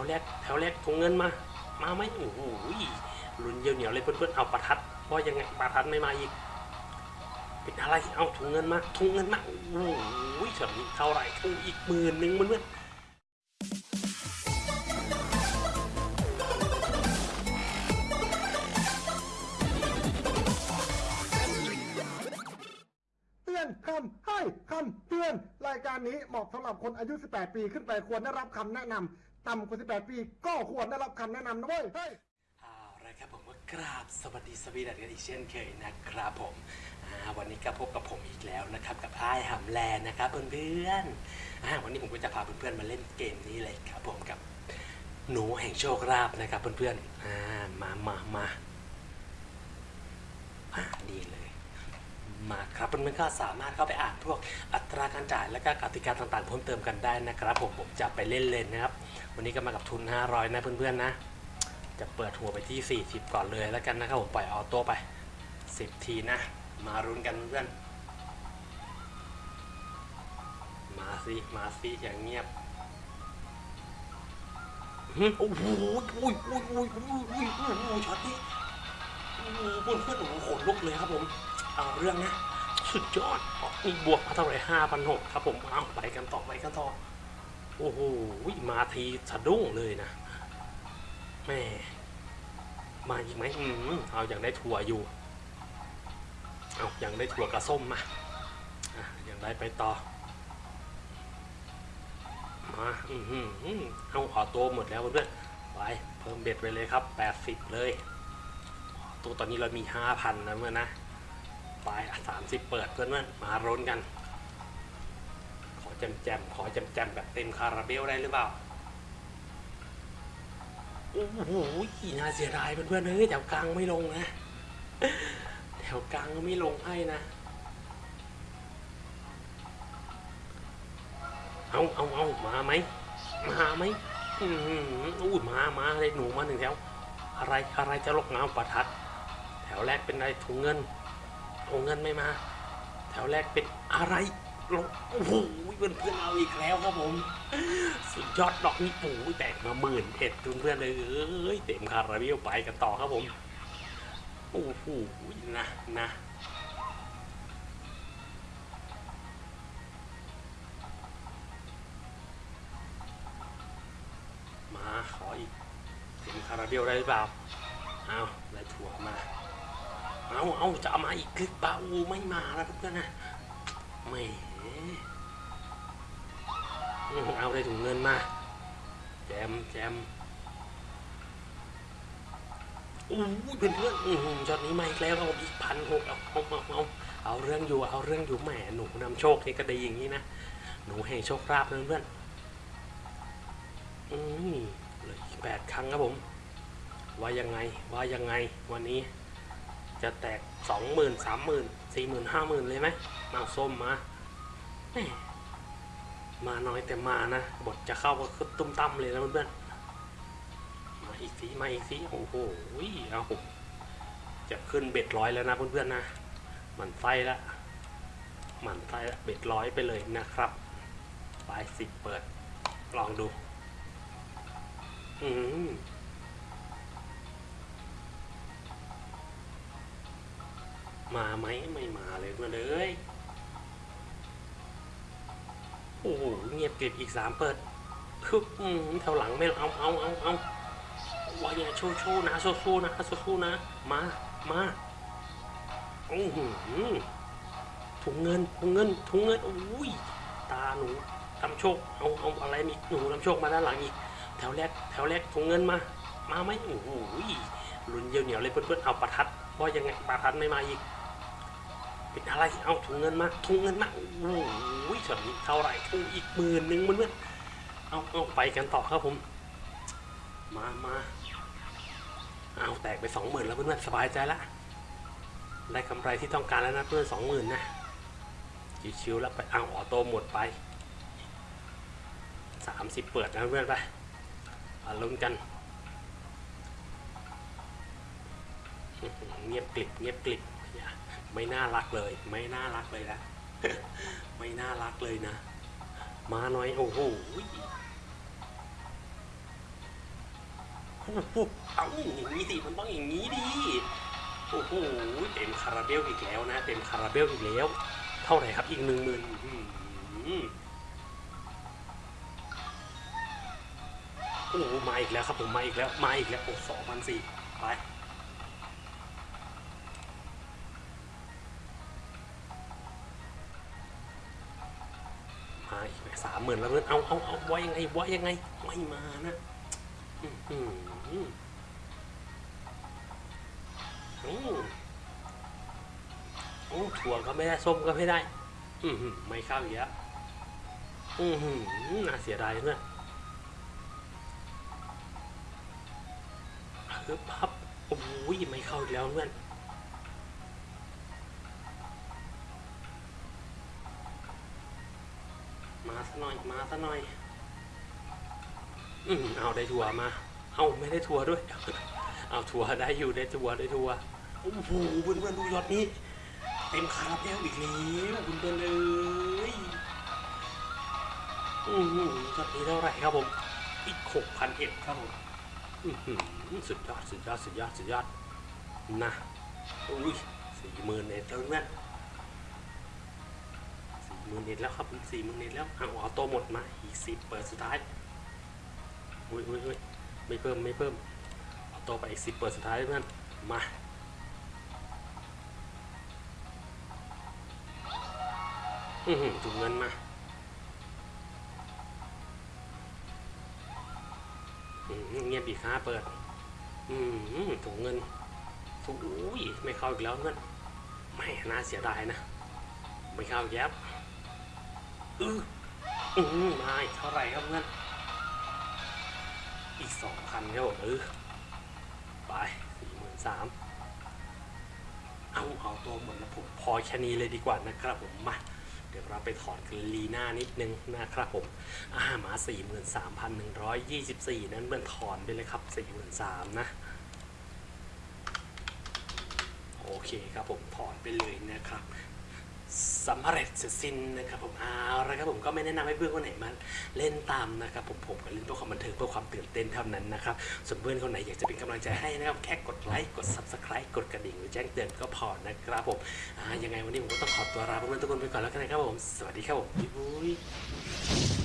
วแรกแถวแรกถุงเงินมา มาไหมโอ้โหลุ้นเยียวเหนียวเลยเพื่อนๆเอาประทัดว่ายังไงประทัดไม่มาอีกเป็นอะไรเอาถุงเงินมาถุงเงินมาโอ้โหเฉยเท่าไหร่ถุงอีกหมื่นหนึ่งเพื่อนๆเตือนคำให้คำเตือน รายการนี้เหมาะสำหรับคนอายุ 18 ปีขึ้นไปควรได้รับคำแนะนำ ต่ำกว่า 18 ปี ก็ควรได้รับคำแนะนำนะเว้ยเฮ้ย เอาละครับผมก็กราบสวัสดีสวีดัสกันอีกเช่นเคยนะครับผมอ่าวันนี้ก็พบกับผมอีกแล้วนะครับ กับไอ้ายหำแลนะครับเพื่อนๆอ่าวันนี้ผมก็จะพาเพื่อนๆมาเล่นเกมนี้เลยครับผมกับหนูแห่งโชคลาภนะครับเพื่อนๆอ่ามามามาอ่าดีเลย มาครับเพื่อนๆก็สามารถเข้าไปอ่านพวกอัตราการจ่ายและก็กติกาต่างๆเพิ่มเติมกันได้นะครับผมผมจะไปเล่นเล่นนะครับ วันนี้ก็มากับทุน 500 นะเพื่อนๆนะ จะเปิดหัวไปที่ 40 ก่อนเลยแล้วกันนะครับผมปล่อยออโต้ไป 10 ทีนะ มารุนกันเพื่อนมาสิมาสิอย่างเงียบโอ้โหอุ้ยอุ้ยอุ้ยอุ้ยอุ้ยอุ้ยอุ้ยช็อตนี้โอ้โหเพื่อนเพื่อนๆโอ้โหขนลุกเลยครับผม เอาเรื่องนะสุดยอดอนี่บวกมาเท่าไหร่ห้าพันหกครับผมเอาไปกันต่อไปกันต่อ โอ้โหมาทีสะดุ้งเลยนะแม่มาอีกไหมอืมเอาอย่างได้ถั่วอยู่ เอาอย่างได้ถั่วกระส้มมาอะอย่างได้ไปต่อมาอืมอืมอืมเอาออโต้หมดแล้วเพื่อนไปเพิ่มเบ็ดไปเลยครับ80เลยตัวตอนนี้เรามี5,000นะเมื่อนะ ไปสามสิบเปิดเพื่อนเพื่อนๆมาร้นกัน ขอแจมแจมขอแจมแจมแบบเต็มคาราเบลได้หรือเปล่า โอ้โหน่าเสียดายเพื่อนๆเฮ้ยแถวกลางไม่ลงนะ แถวกลางก็ไม่ลงให้นะ เอาเอาเอามาไหม มาไหมอืมอู้มามาเลยหนูมาหนึ่งแถว อะไรอะไรจะลกน้ำประทัด แถวแรกเป็นอะไรถุงเงิน ถุงเงินไม่มา แถวแรกเป็นอะไรลงโอ้โหเพื่อนเพื่อนเอาอีกแล้วครับผม สุดยอดดอกนี่ปูแตกมาหมื่นเอ็ดเพื่อนๆเลยเอ้ยเต็มคาราเบลไปกันต่อครับผมโอ้โหนะนะมาขออีกเต็มคาราเบลได้หรือเปล่าเอาได้ถั่วมา เอาเอาจะเอามาอีกคลิปเปล่าโอ้ไม่มาแล้วเพื่อนนะแหมอืมเอาได้ถุงเงินมา แจมแจมอู้ยเพื่อนเพื่อนๆอื้อหือช็อตนี้มาอีกแล้วเอาอีกพันหกเอาเอาเอาเอาเอาเรื่องอยู่เอาเรื่องอยู่แหมหนูนำโชคนี่ก็ดีอย่างนี้นะหนูแห่งโชคราบนเพื่อนอืมเหลืออีกแปดครั้งครับผม ว่ายังไงว่ายังไงวันนี้ จะแตกสองหมื่นสามหมื่นสี่หมื่นห้าหมื่นเลยไหมมาส้มมามาน้อยแต่มานะ บทจะเข้าก็คือตุ้มตั้มเลยนะเพื่อนๆมาอีกทีมาอีกทีโอ้โหเอาจะขึ้นเบ็ดร้อยแล้วนะเพื่อนๆนะหมันไส้ละหมันไส้ละเบ็ดร้อยไปเลยนะครับปลายสิบเปิด ลองดู อืม มาไหมไม่มาเลยเพื่อนเลย โอ้โหเงียบกริบอีกสามเปิดคืออืมแถวหลังไม่เอาเอาเอาเอาวายาโชว์โชว์นะโชว์โชว์นะโชว์โชว์นะ มามาโอ้โหถุงเงินถุงเงินถุงเงินโอ้ยตาหนูทำโชคเอาเอาอะไรมีหนูทำโชคมาด้านหลังอีกแถวแรกแถวแรกถุงเงินมา มาไหมโอ้โหลุ้นเยี่ยวเหนียวเลยเพื่อนๆเอาประทัดว่ายังไงประทัดไม่มาอีก เป็นอะไรเอาถุงเงินมาถุงเงินมาโอ้โหเฉลี่ยเท่าไหร่ถุงอีกหมื่นหนึ่งเพื่อนเอาเอาไปกันต่อครับผม มามาเอาแตกไปสองหมื่นแล้วเพื่อนๆสบายใจละได้กำไรที่ต้องการแล้วนะเพื่อนสองหมื่นนะชิวๆแล้วไปเอาออโต้หมดไปสามสิบเปิดนะเพื่อนไปลุ้นกันเงียบกลิบเงียบกลิบ อย่าไม่น่ารักเลย ไม่น่ารักเลยนะไม่น่ารักเลยนะ มาหน่อยโอ้โหเอาอย่างนี้สิมันต้องอย่างนี้ดิโอ้โหเต็มคาราเบลอีกแล้วนะเต็มคาราเบลอีกแล้ว เท่าไหร่ครับอีกหนึ่งหมื่นโอ้โหมาอีกแล้วครับผมมาอีกแล้วมาอีกแล้วโอ้สองพันสี่ไป สามหมื่นแล้วเพื่อนเอาเอาเอาว่ายังไงว่ายังไงไม่มานะอื้อหืออืมโอ้ถั่วก็ไม่ได้ส้มก็ไม่ได้ อือหือไม่เข้าอีกแล้วอือหือน่าเสียดายเพื่อนฮึบพับโอ้ยไม่เข้าอีกแล้วเพื่อน หน่อยมาซะหน่อย อืมเอาได้ทัวร์มา เอาไม่ได้ทัวร์ด้วย เอาทัวร์ได้อยู่ได้ทัวร์ได้ทัวร์โอ้โหเพื่อนเพื่อนๆดูยอดนี้ เต็มคาราเบลอีกแล้วคุณเพื่อนเลยอืมยอดนี้เท่าไหร่ครับผม อีกหกพันเอ็ดครับผมอื้อหือสุดยอดสุดยอดสุดยอดสุดยอดนะอุ้ยสี่หมื่นเอ็ดแล้วเพื่อนสี่ห มื่นเน็ตแล้วครับสี่มื่นเน็ตแล้วเอาออโต้หมดมาอีกสิบเปิดสุดท้ายอุ้ยอุ้ยอุ้ยไม่เพิ่มไม่เพิ่มออโต้ไปอีกสิบเปิดสุดท้ายเพื่อนมาอือหือถุงเงินมาอืมเงียบอีกห้าเปิด อืมถุงเงินถุงอุ้ยไม่เข้าอีกแล้วเพื่อนไม่น่าเสียดายนะ ไม่เข้าแยบ อืออือมาอีกเท่าไหร่ครับเพื่อนอีกสองพันครับผมเออไปสี่หมื่นสามเอาเอาตัวหมดแล้วผมพอแค่นี้เลยดีกว่านะครับผมมาเดี๋ยวเราไปถอนกันลีน่านิดนึงนะครับผมอ่ามา43,124 นั้นเมื่อนถอนไปเลยครับ 43,000นะ โอเคครับผมถอนไปเลยนะครับ สำเร็จเสร็จสิ้นนะครับผมเอาละครับผมก็ไม่แนะนำให้เพื่อนคนไหนมาเล่นตามนะครับผมผมก็เล่นเพื่อความบันเทิงเพื่อความตื่นเต้นเท่านั้นนะครับส่วนเพื่อนคนไหนอยากจะเป็นกำลังใจให้นะครับแค่กดไลค์กด subscribe กดกระดิ่งหรือแจ้งเตือนก็พอนะครับผมยังไงวันนี้ผมก็ต้องขอตัวลาเพื่อนทุกคนไปก่อนแล้วกันนะครับผมสวัสดีครับผมบ๊ายบาย